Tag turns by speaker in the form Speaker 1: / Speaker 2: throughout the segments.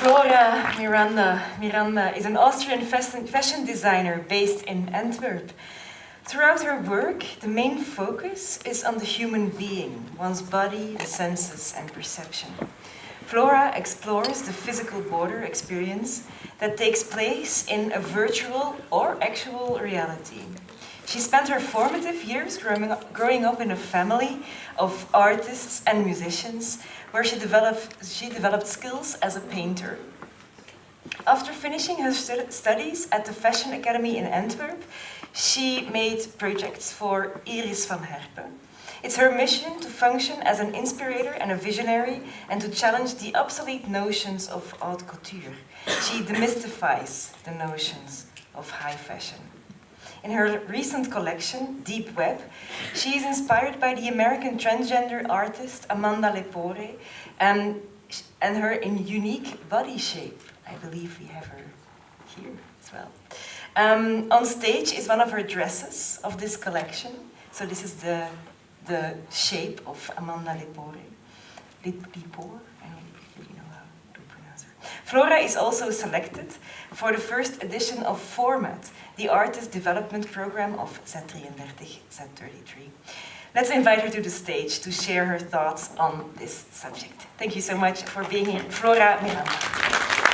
Speaker 1: Flora Miranda. Miranda is an Austrian fashion designer based in Antwerp. Throughout her work, the main focus is on the human being, one's body, the senses and perception. Flora explores the physical border experience that takes place in a virtual or actual reality. She spent her formative years growing up, growing up in a family of artists and musicians where she developed, she developed skills as a painter. After finishing her studies at the Fashion Academy in Antwerp, she made projects for Iris van Herpen. It's her mission to function as an inspirator and a visionary and to challenge the obsolete notions of haute couture. She demystifies the notions of high fashion. In her recent collection, Deep Web, she is inspired by the American transgender artist Amanda Lepore and, and her unique body shape. I believe we have her here as well. Um, on stage is one of her dresses of this collection. So this is the, the shape of Amanda Lepore. Lepore, I don't really know how to pronounce her. Flora is also selected for the first edition of Format, the Artist Development Program of Z33, Z33. Let's invite her to the stage to share her thoughts on this subject. Thank you so much for being here, Flora Miranda.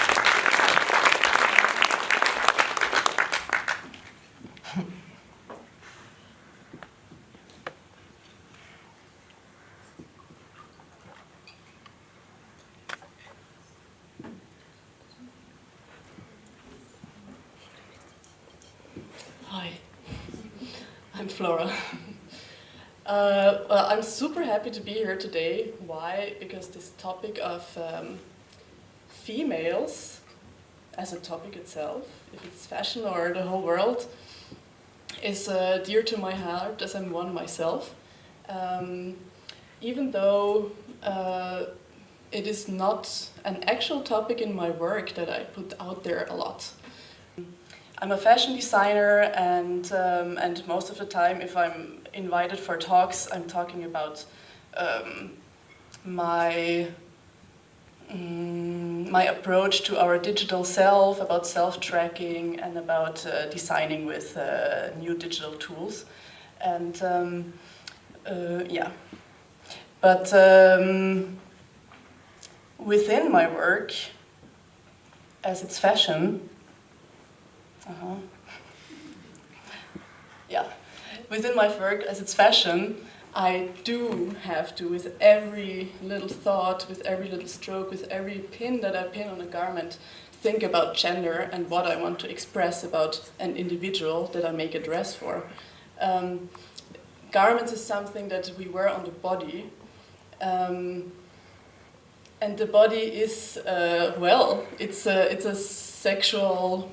Speaker 2: Flora. Uh, well, I'm super happy to be here today. Why? Because this topic of um, females as a topic itself, if it's fashion or the whole world, is uh, dear to my heart as I'm one myself. Um, even though uh, it is not an actual topic in my work that I put out there a lot. I'm a fashion designer and, um, and most of the time if I'm invited for talks I'm talking about um, my, um, my approach to our digital self, about self-tracking and about uh, designing with uh, new digital tools. And um, uh, yeah, but um, within my work, as it's fashion, uh -huh. yeah. Within my work, as it's fashion, I do have to, with every little thought, with every little stroke, with every pin that I pin on a garment, think about gender and what I want to express about an individual that I make a dress for. Um, garments is something that we wear on the body. Um, and the body is, uh, well, it's a, it's a sexual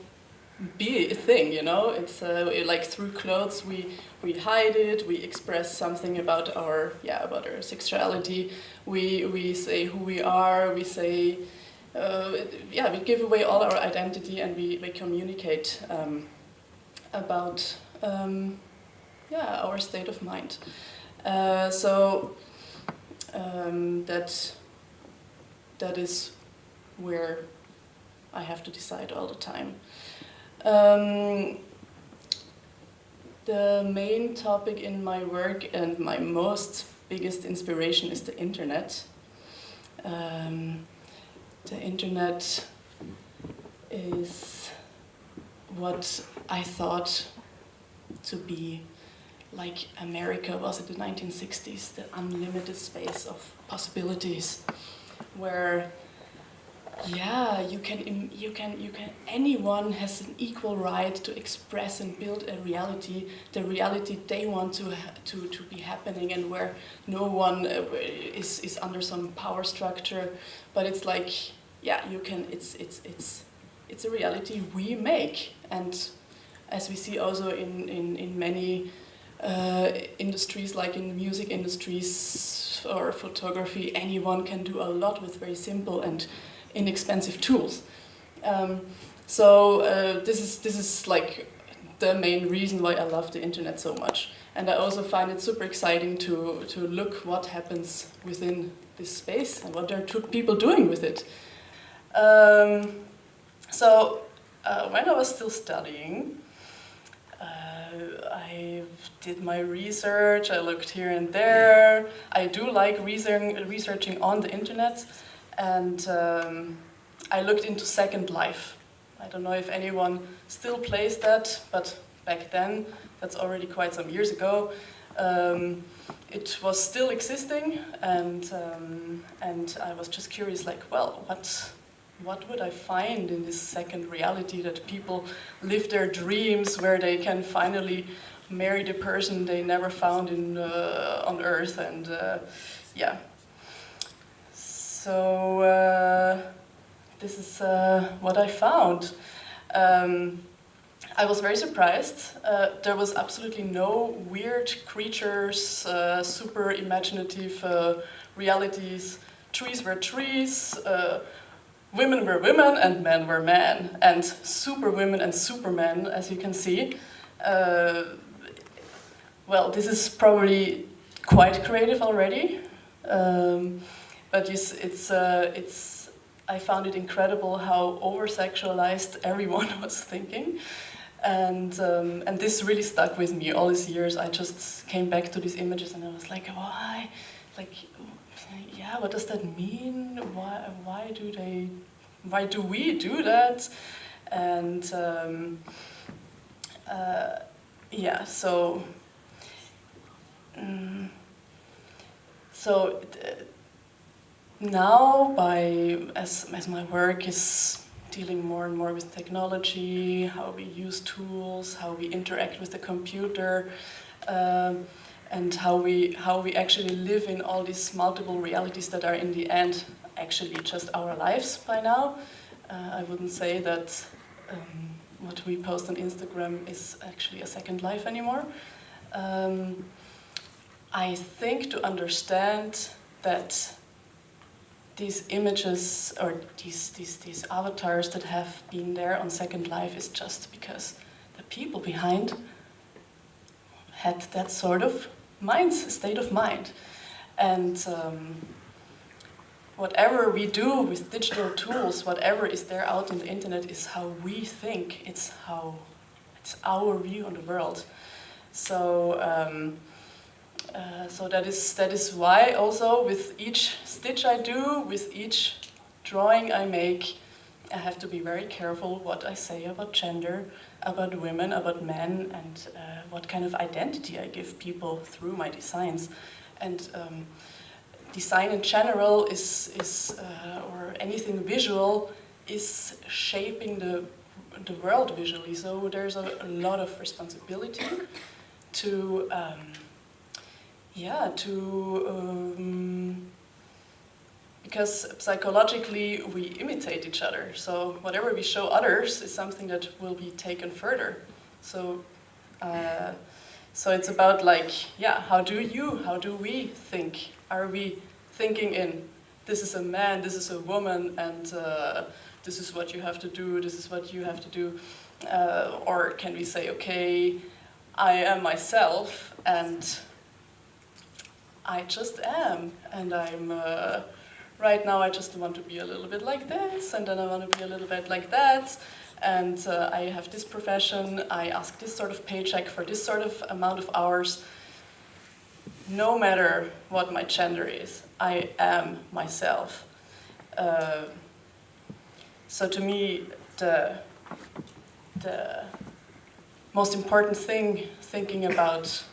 Speaker 2: be a thing, you know. It's uh, like through clothes we we hide it, we express something about our yeah about our sexuality. We we say who we are. We say uh, yeah we give away all our identity and we we communicate um, about um, yeah our state of mind. Uh, so um, that that is where I have to decide all the time. Um, the main topic in my work and my most biggest inspiration is the internet. Um, the internet is what I thought to be like America was in the 1960s, the unlimited space of possibilities, where yeah, you can, you can, you can, anyone has an equal right to express and build a reality, the reality they want to, to, to be happening and where no one uh, is, is under some power structure, but it's like, yeah, you can, it's, it's, it's, it's a reality we make. And as we see also in, in, in many uh, industries like in music industries or photography, anyone can do a lot with very simple and inexpensive tools. Um, so uh, this is this is like the main reason why I love the internet so much. And I also find it super exciting to, to look what happens within this space and what are people doing with it. Um, so uh, when I was still studying, uh, I did my research, I looked here and there. I do like research, researching on the internet and um, I looked into Second Life. I don't know if anyone still plays that, but back then, that's already quite some years ago, um, it was still existing and, um, and I was just curious like, well, what, what would I find in this second reality that people live their dreams where they can finally marry the person they never found in, uh, on Earth and uh, yeah. So uh, this is uh, what I found. Um, I was very surprised. Uh, there was absolutely no weird creatures, uh, super imaginative uh, realities. Trees were trees, uh, women were women, and men were men. And super women and supermen, as you can see. Well, this is probably quite creative already. Um, but it's, it's, uh, it's, I found it incredible how over-sexualized everyone was thinking. And, um, and this really stuck with me all these years. I just came back to these images and I was like, why? Like, yeah, what does that mean? Why, why do they, why do we do that? And um, uh, yeah, so, um, so uh, now by, as, as my work is dealing more and more with technology, how we use tools, how we interact with the computer, um, and how we, how we actually live in all these multiple realities that are in the end actually just our lives by now. Uh, I wouldn't say that um, what we post on Instagram is actually a second life anymore. Um, I think to understand that these images or these, these, these avatars that have been there on Second Life is just because the people behind had that sort of mind, state of mind. And um, whatever we do with digital tools, whatever is there out on the internet is how we think, it's how, it's our view on the world. So, um, uh, so that is, that is why also with each stitch I do, with each drawing I make, I have to be very careful what I say about gender, about women, about men, and uh, what kind of identity I give people through my designs. And um, design in general is, is uh, or anything visual, is shaping the, the world visually. So there's a, a lot of responsibility to um, yeah, to um, because psychologically we imitate each other. So whatever we show others is something that will be taken further. So, uh, so it's about like, yeah, how do you, how do we think? Are we thinking in, this is a man, this is a woman, and uh, this is what you have to do, this is what you have to do? Uh, or can we say, okay, I am myself, and I just am, and I'm, uh, right now I just want to be a little bit like this, and then I want to be a little bit like that, and uh, I have this profession, I ask this sort of paycheck for this sort of amount of hours, no matter what my gender is, I am myself. Uh, so to me, the, the most important thing thinking about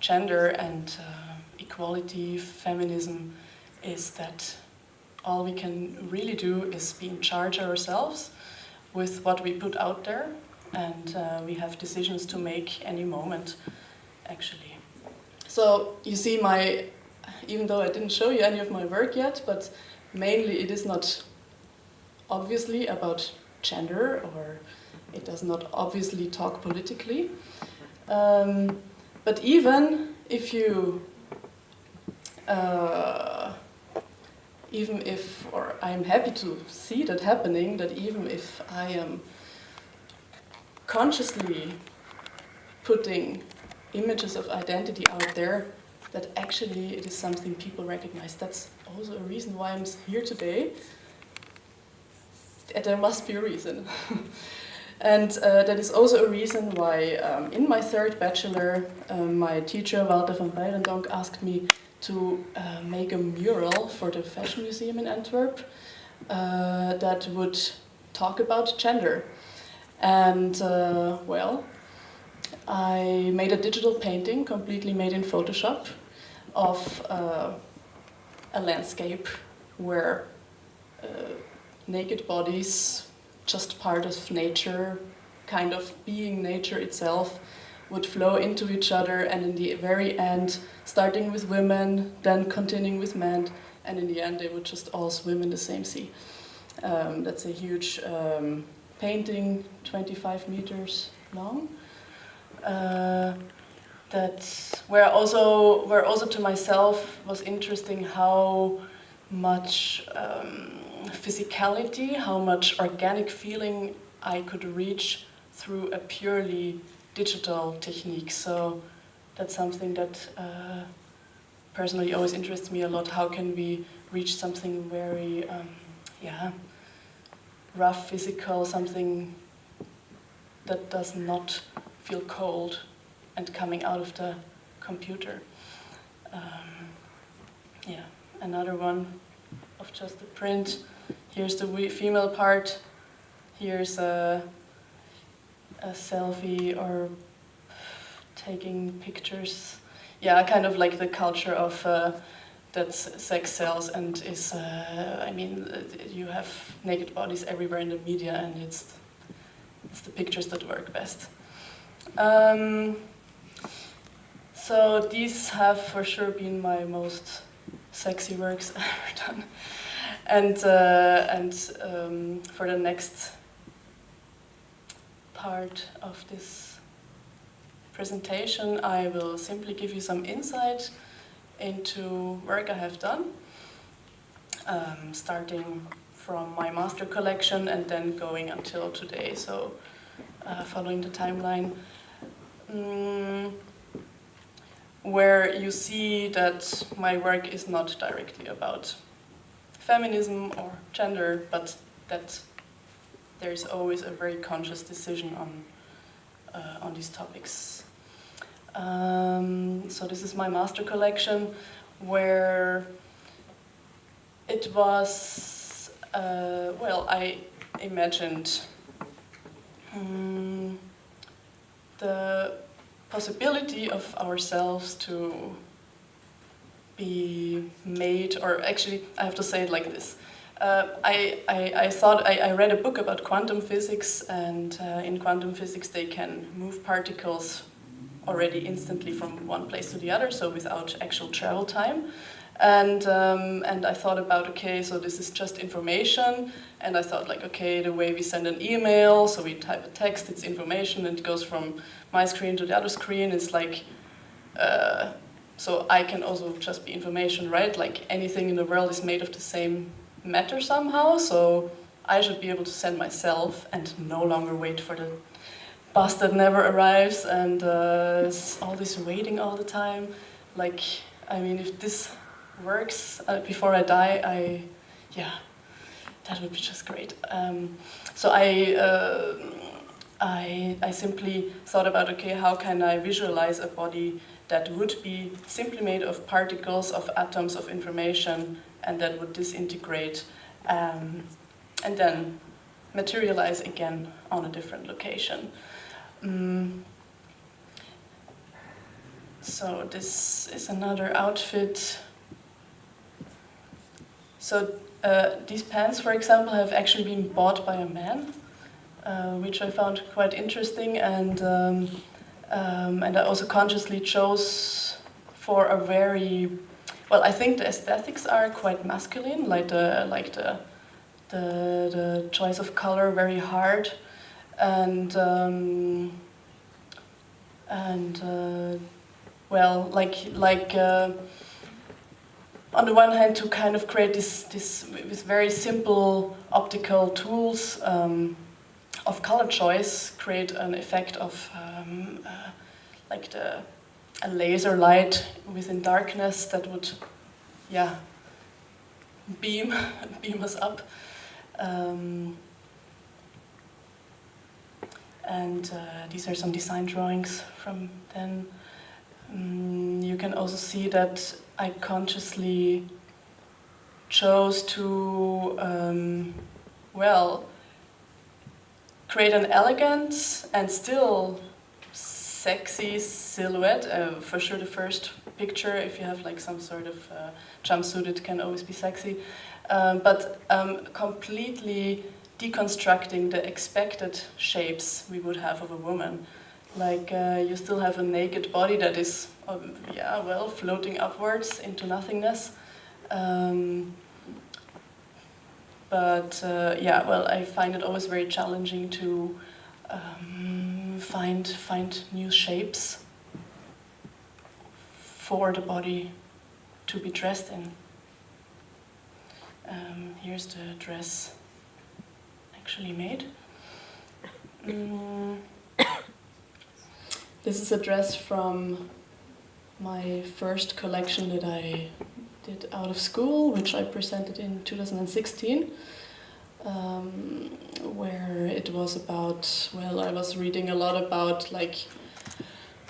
Speaker 2: gender and uh, equality, feminism, is that all we can really do is be in charge ourselves with what we put out there and uh, we have decisions to make any moment actually. So you see my, even though I didn't show you any of my work yet, but mainly it is not obviously about gender or it does not obviously talk politically. Um, but even if you, uh, even if, or I'm happy to see that happening, that even if I am consciously putting images of identity out there, that actually it is something people recognize. That's also a reason why I'm here today, there must be a reason. and uh, that is also a reason why um, in my third bachelor, um, my teacher Walter van Beirendonck asked me to uh, make a mural for the Fashion Museum in Antwerp uh, that would talk about gender. And uh, well, I made a digital painting completely made in Photoshop of uh, a landscape where uh, naked bodies, just part of nature, kind of being nature itself, would flow into each other and in the very end, starting with women, then continuing with men, and in the end they would just all swim in the same sea. Um, that's a huge um, painting, 25 meters long. Uh, that where also where also to myself was interesting how much um, physicality, how much organic feeling I could reach through a purely digital technique. So that's something that uh, personally always interests me a lot. How can we reach something very, um, yeah, rough, physical, something that does not feel cold and coming out of the computer. Um, yeah, another one of just the print. Here's the female part. Here's a, a selfie or taking pictures. Yeah, kind of like the culture of uh, that sex sells and is, uh, I mean, you have naked bodies everywhere in the media and it's, it's the pictures that work best. Um, so these have for sure been my most sexy works ever done. And, uh, and um, for the next part of this presentation, I will simply give you some insight into work I have done, um, starting from my master collection and then going until today, so uh, following the timeline. Mm, where you see that my work is not directly about feminism or gender, but that there's always a very conscious decision on, uh, on these topics. Um, so this is my master collection where it was, uh, well, I imagined um, the possibility of ourselves to be made, or actually, I have to say it like this. Uh, I, I, I, thought, I, I, read a book about quantum physics, and uh, in quantum physics they can move particles already instantly from one place to the other, so without actual travel time. And, um, and I thought about, okay, so this is just information, and I thought like, okay, the way we send an email, so we type a text, it's information, and it goes from my screen to the other screen, it's like, uh, so I can also just be information, right? Like anything in the world is made of the same matter somehow, so I should be able to send myself and no longer wait for the bus that never arrives and uh, all this waiting all the time. Like, I mean, if this works uh, before I die, I, yeah, that would be just great. Um, so I, uh, I, I simply thought about, okay, how can I visualize a body that would be simply made of particles, of atoms of information, and that would disintegrate, um, and then materialize again on a different location. Um, so this is another outfit. So uh, these pants, for example, have actually been bought by a man uh, which I found quite interesting and um, um, and I also consciously chose for a very well I think the aesthetics are quite masculine like the like the the, the choice of color very hard. And um, and uh, well like like uh, on the one hand to kind of create this this with very simple optical tools um, of color choice create an effect of um, uh, like the a laser light within darkness that would yeah beam beam us up um, and uh, these are some design drawings from then. Mm, you can also see that I consciously chose to, um, well, create an elegant and still sexy silhouette. Uh, for sure, the first picture, if you have like some sort of uh, jumpsuit, it can always be sexy. Um, but um, completely deconstructing the expected shapes we would have of a woman. Like uh, you still have a naked body that is, um, yeah, well, floating upwards into nothingness. But uh, yeah, well, I find it always very challenging to um, find find new shapes for the body to be dressed in. Um, here's the dress actually made. Mm. This is a dress from my first collection that I did out of school, which I presented in 2016, um, where it was about, well, I was reading a lot about like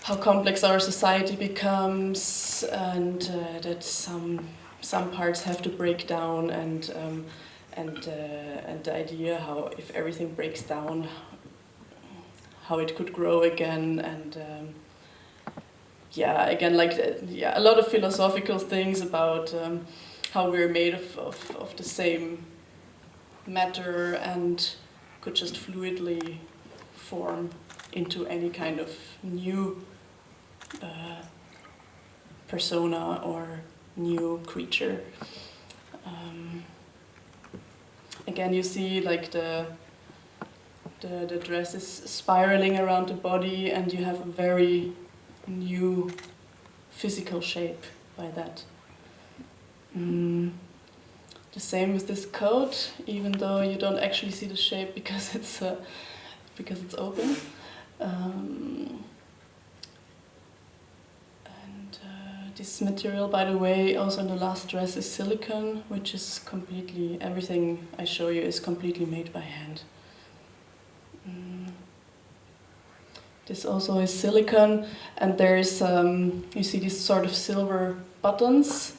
Speaker 2: how complex our society becomes and uh, that some some parts have to break down and um, and uh, and the idea how if everything breaks down how it could grow again and um, yeah again like uh, yeah a lot of philosophical things about um, how we're made of, of, of the same matter and could just fluidly form into any kind of new uh, persona or new creature. Um, again, you see like the, the the dress is spiraling around the body, and you have a very new physical shape by that. Mm. The same with this coat, even though you don't actually see the shape because it's uh, because it's open. Um, This material, by the way, also in the last dress is silicone, which is completely, everything I show you is completely made by hand. This also is silicone, and there's, um, you see these sort of silver buttons,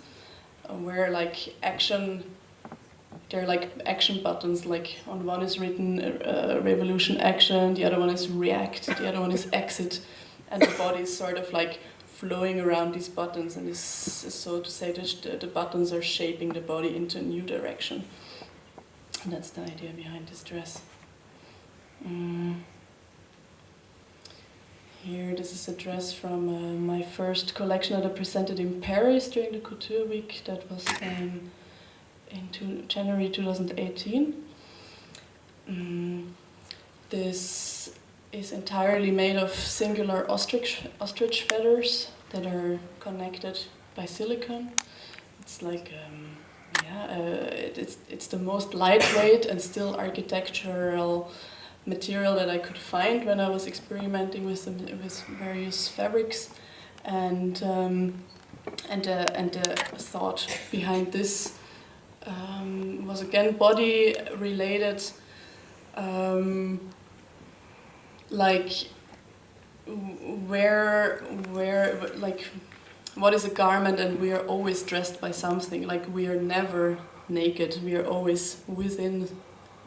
Speaker 2: uh, where like action, they're like action buttons, like on one is written uh, revolution action, the other one is react, the other one is exit, and the body is sort of like flowing around these buttons and is so to say the, the buttons are shaping the body into a new direction. And that's the idea behind this dress. Mm. Here, this is a dress from uh, my first collection that I presented in Paris during the Couture Week. That was um, in two, January 2018. Mm. This is entirely made of singular ostrich, ostrich feathers that are connected by silicone. It's like, um, yeah, uh, it's, it's the most lightweight and still architectural material that I could find when I was experimenting with, some, with various fabrics. And, um, and, uh, and the thought behind this um, was again body related. Um, like where where like what is a garment and we are always dressed by something like we are never naked we are always within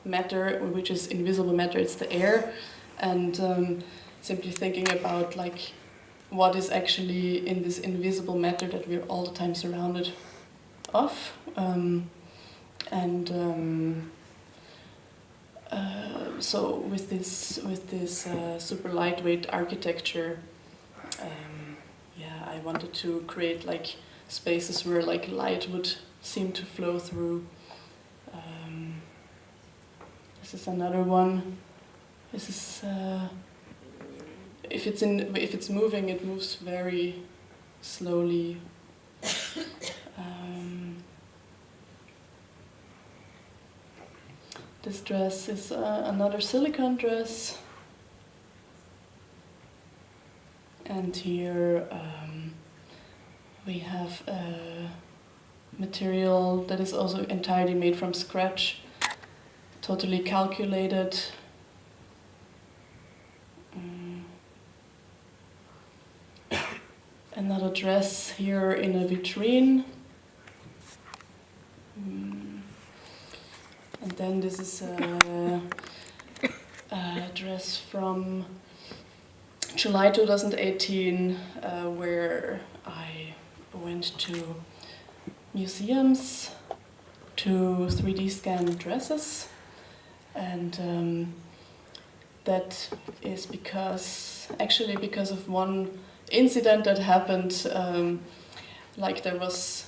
Speaker 2: matter which is invisible matter it's the air and um, simply thinking about like what is actually in this invisible matter that we're all the time surrounded of um, and um, uh, so with this with this uh, super lightweight architecture, um, yeah, I wanted to create like spaces where like light would seem to flow through. Um, this is another one. This is uh, if it's in if it's moving, it moves very slowly. Um, This dress is uh, another silicone dress. And here um, we have a material that is also entirely made from scratch, totally calculated. Mm. Another dress here in a vitrine. Mm. And then this is a, a dress from July 2018 uh, where I went to museums to 3D scan dresses and um, that is because actually because of one incident that happened um, like there was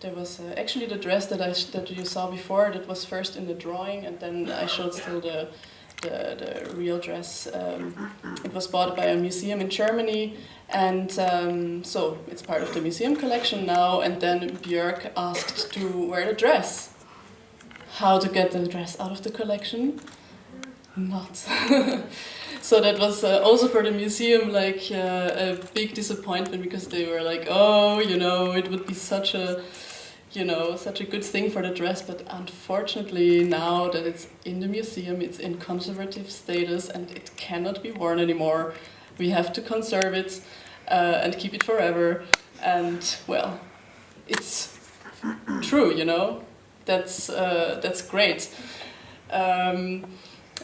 Speaker 2: there was uh, actually the dress that I that you saw before that was first in the drawing and then I showed still the the, the real dress um, it was bought by a museum in Germany and um, so it's part of the museum collection now and then Björk asked to wear the dress how to get the dress out of the collection not. so that was uh, also for the museum like uh, a big disappointment because they were like, oh, you know, it would be such a, you know, such a good thing for the dress, but unfortunately now that it's in the museum, it's in conservative status and it cannot be worn anymore. We have to conserve it uh, and keep it forever. And well, it's true, you know. That's uh, that's great. Um,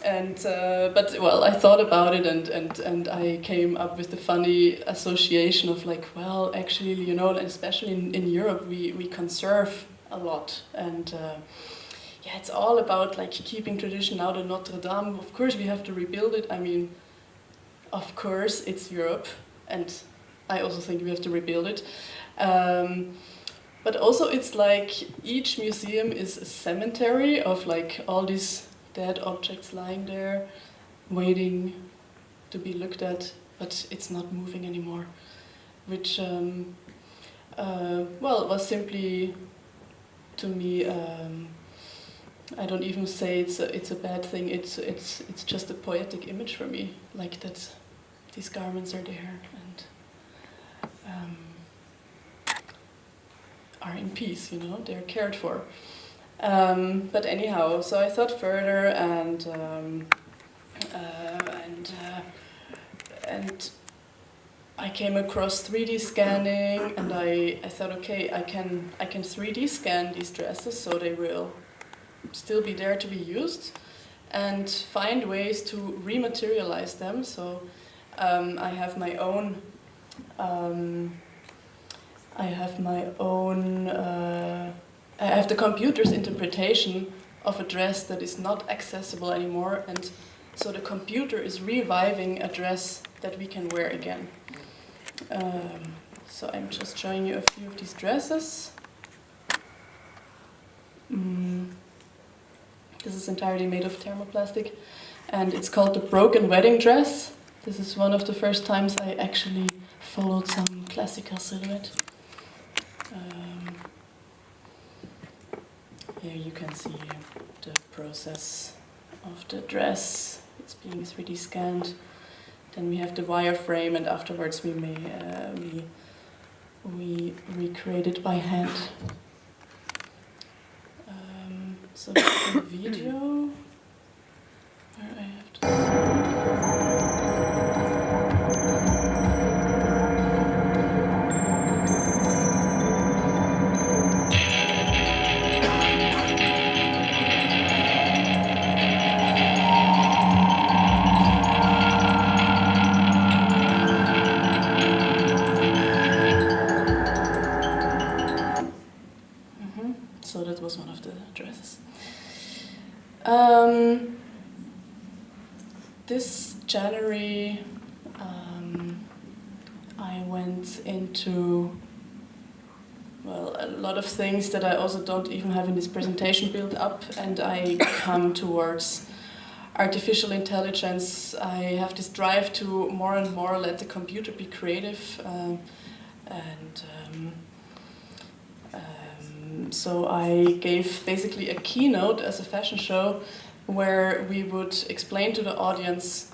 Speaker 2: and uh, but well, I thought about it, and and and I came up with the funny association of like, well, actually, you know, especially in, in Europe, we we conserve a lot, and uh, yeah, it's all about like keeping tradition. Now the Notre Dame, of course, we have to rebuild it. I mean, of course, it's Europe, and I also think we have to rebuild it. Um, but also, it's like each museum is a cemetery of like all these dead objects lying there, waiting to be looked at, but it's not moving anymore. Which, um, uh, well, was simply, to me, um, I don't even say it's a, it's a bad thing, it's, it's, it's just a poetic image for me, like that these garments are there and um, are in peace, you know, they're cared for. Um, but anyhow, so I thought further and um, uh, and uh, and I came across 3D scanning and I, I thought okay I can I can 3D scan these dresses so they will still be there to be used and find ways to rematerialize them so um, I have my own um, I have my own uh, I have the computer's interpretation of a dress that is not accessible anymore and so the computer is reviving a dress that we can wear again. Um, so I'm just showing you a few of these dresses. Mm. This is entirely made of thermoplastic and it's called the broken wedding dress. This is one of the first times I actually followed some classical silhouette. Here you can see the process of the dress. It's being 3D scanned. Then we have the wireframe, and afterwards we may uh, we we recreate it by hand. Um, so the video that I also don't even have in this presentation built up, and I come towards artificial intelligence. I have this drive to more and more let the computer be creative, uh, and. Um, so I gave basically a keynote as a fashion show where we would explain to the audience,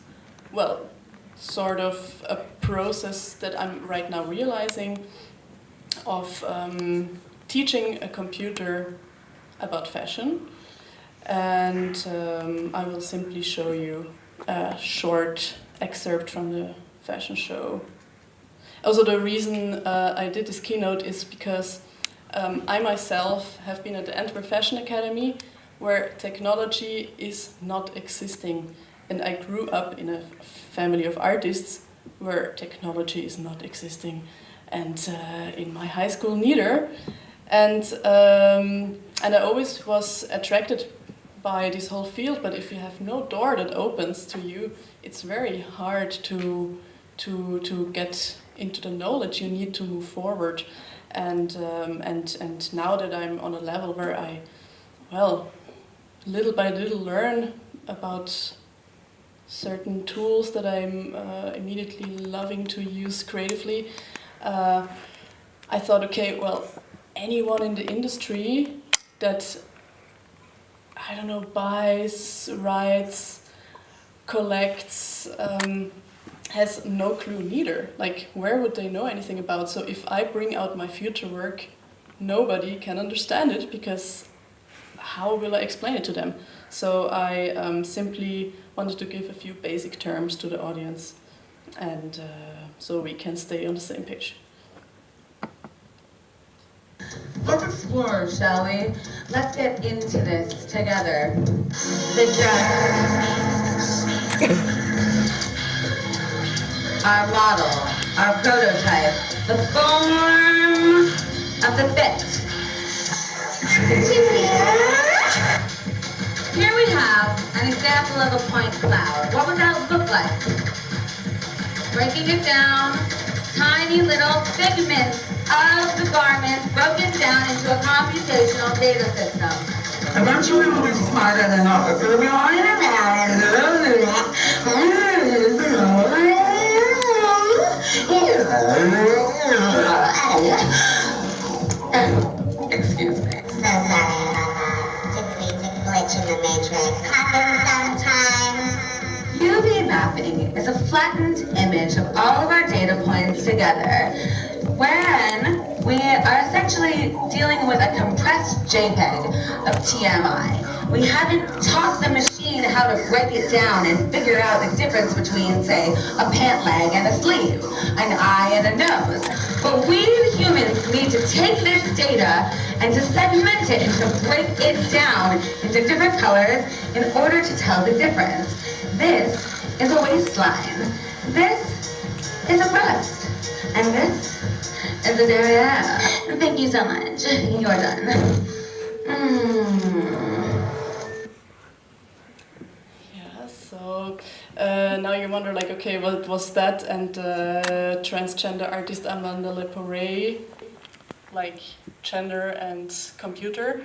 Speaker 2: well, sort of a process that I'm right now realizing of um, teaching a computer about fashion. And um, I will simply show you a short excerpt from the fashion show. also the reason uh, I did this keynote is because um, I myself have been at the Antwerp Fashion Academy where technology is not existing and I grew up in a family of artists where technology is not existing and uh, in my high school neither and um, and I always was attracted by this whole field but if you have no door that opens to you it's very hard to to to get into the knowledge you need to move forward. And um, and and now that I'm on a level where I well little by little learn about certain tools that I'm uh, immediately loving to use creatively uh, I thought okay well anyone in the industry that I don't know buys writes collects um, has no clue neither. Like, where would they know anything about? So if I bring out my future work, nobody can understand it because how will I explain it to them? So I um, simply wanted to give a few basic terms to the audience and uh, so we can stay on the same page.
Speaker 3: Let's explore, shall we? Let's get into this together. The dress. our model, our prototype, the form of the fit. Here we have an example of a point cloud. What would that look like? Breaking it down, tiny little figments of the garment broken down into a computational data system. Want you to be smarter than all of us. Excuse me.
Speaker 4: So sorry, glitch in the matrix. Happens sometimes.
Speaker 3: UV mapping is a flattened image of all of our data points together, wherein we are essentially dealing with a compressed JPEG of TMI. We haven't taught the machine how to break it down and figure out the difference between, say, a pant leg and a sleeve, an eye and a nose. But we humans need to take this data and to segment it and to break it down into different colors in order to tell the difference. This is a waistline. This is a breast. And this is a derriere. Thank you so much. You're done. Mm.
Speaker 2: uh, now you wonder like, okay, what was that? And uh, transgender artist Amanda Lepore, like gender and computer.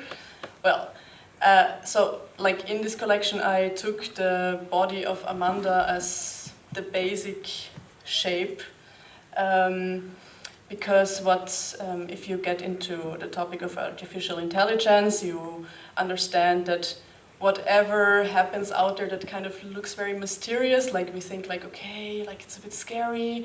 Speaker 2: Well, uh, so like in this collection I took the body of Amanda as the basic shape um, because um, if you get into the topic of artificial intelligence you understand that whatever happens out there that kind of looks very mysterious, like we think like, okay, like it's a bit scary,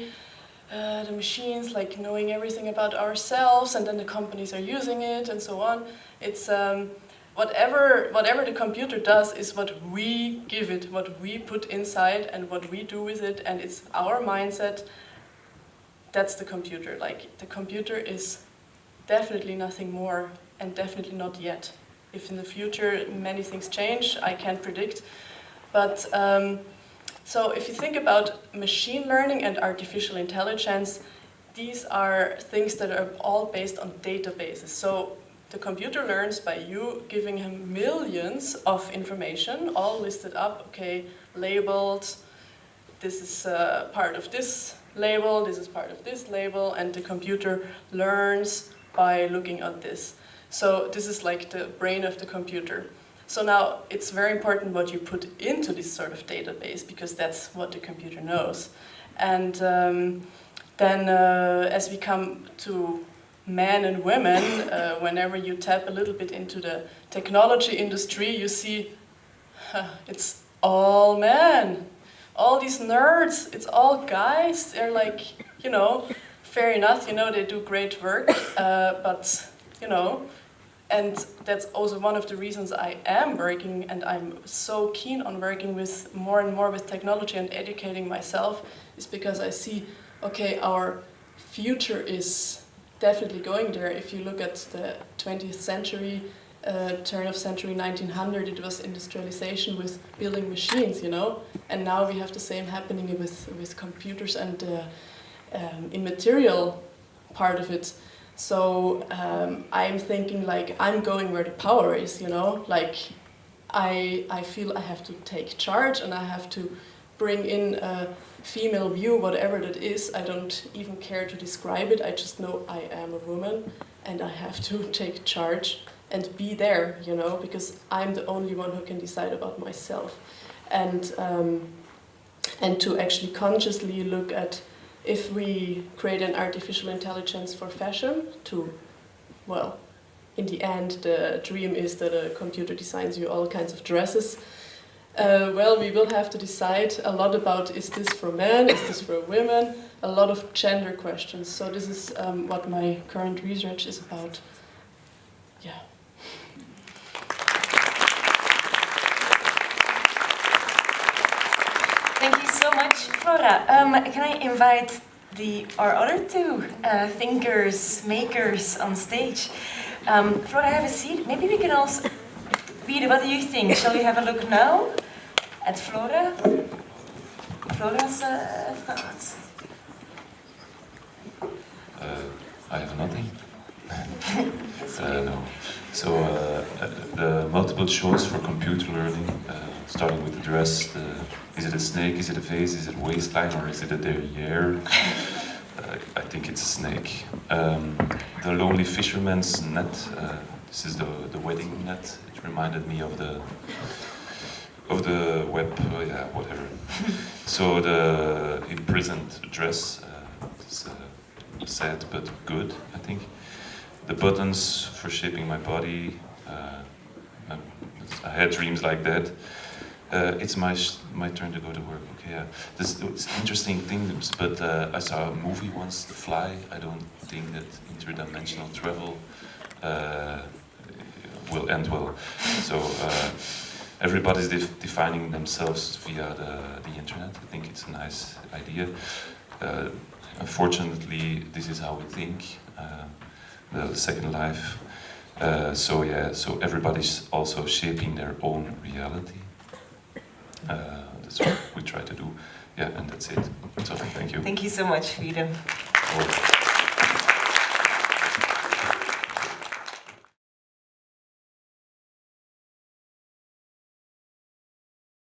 Speaker 2: uh, the machines, like knowing everything about ourselves, and then the companies are using it, and so on. It's um, whatever, whatever the computer does is what we give it, what we put inside, and what we do with it, and it's our mindset. That's the computer. Like, the computer is definitely nothing more, and definitely not yet if in the future many things change, I can't predict. But um, so if you think about machine learning and artificial intelligence, these are things that are all based on databases. So the computer learns by you giving him millions of information, all listed up, okay, labeled, this is uh, part of this label, this is part of this label, and the computer learns by looking at this. So this is like the brain of the computer. So now it's very important what you put into this sort of database because that's what the computer knows. And um, then uh, as we come to men and women, uh, whenever you tap a little bit into the technology industry, you see huh, it's all men. All these nerds, it's all guys. They're like, you know, fair enough, you know, they do great work, uh, but, you know, and that's also one of the reasons I am working and I'm so keen on working with more and more with technology and educating myself is because I see, okay, our future is definitely going there. If you look at the 20th century, uh, turn of century 1900, it was industrialization with building machines, you know, and now we have the same happening with with computers and the um, immaterial part of it. So um, I'm thinking like I'm going where the power is, you know, like I I feel I have to take charge and I have to bring in a female view, whatever that is. I don't even care to describe it. I just know I am a woman and I have to take charge and be there, you know, because I'm the only one who can decide about myself. And, um, and to actually consciously look at if we create an artificial intelligence for fashion to, well, in the end, the dream is that a computer designs you all kinds of dresses. Uh, well, we will have to decide a lot about is this for men, is this for women, a lot of gender questions. So this is um, what my current research is about. Yeah.
Speaker 1: Thank you so much, Flora. Um, can I invite the our other two uh, thinkers, makers on stage? Um, Flora, have a seat. Maybe we can also. Peter, what do you think? Shall we have a look now at Flora? Flora's uh, thoughts.
Speaker 5: Uh, I have nothing. uh, no. So uh, uh, the multiple choice for computer learning, uh, starting with the dress, the, is it a snake, is it a face, is it waistline, or is it a derriere? Uh, I think it's a snake. Um, the Lonely Fisherman's Net, uh, this is the, the wedding net. It reminded me of the of the web, uh, yeah, whatever. so the imprisoned dress, uh, is, uh, sad but good, I think. The buttons for shaping my body, uh, I had dreams like that. Uh, it's my my turn to go to work. Okay, yeah. This it's interesting things, but uh, I saw a movie once, The Fly. I don't think that interdimensional travel uh, will end well. So uh, everybody's def defining themselves via the the internet. I think it's a nice idea. Uh, unfortunately, this is how we think. Uh, the second life. So yeah, so everybody's also shaping their own reality. Uh, that's what we try to do. Yeah, and that's it. So thank you.
Speaker 1: Thank you so much.
Speaker 5: Oh.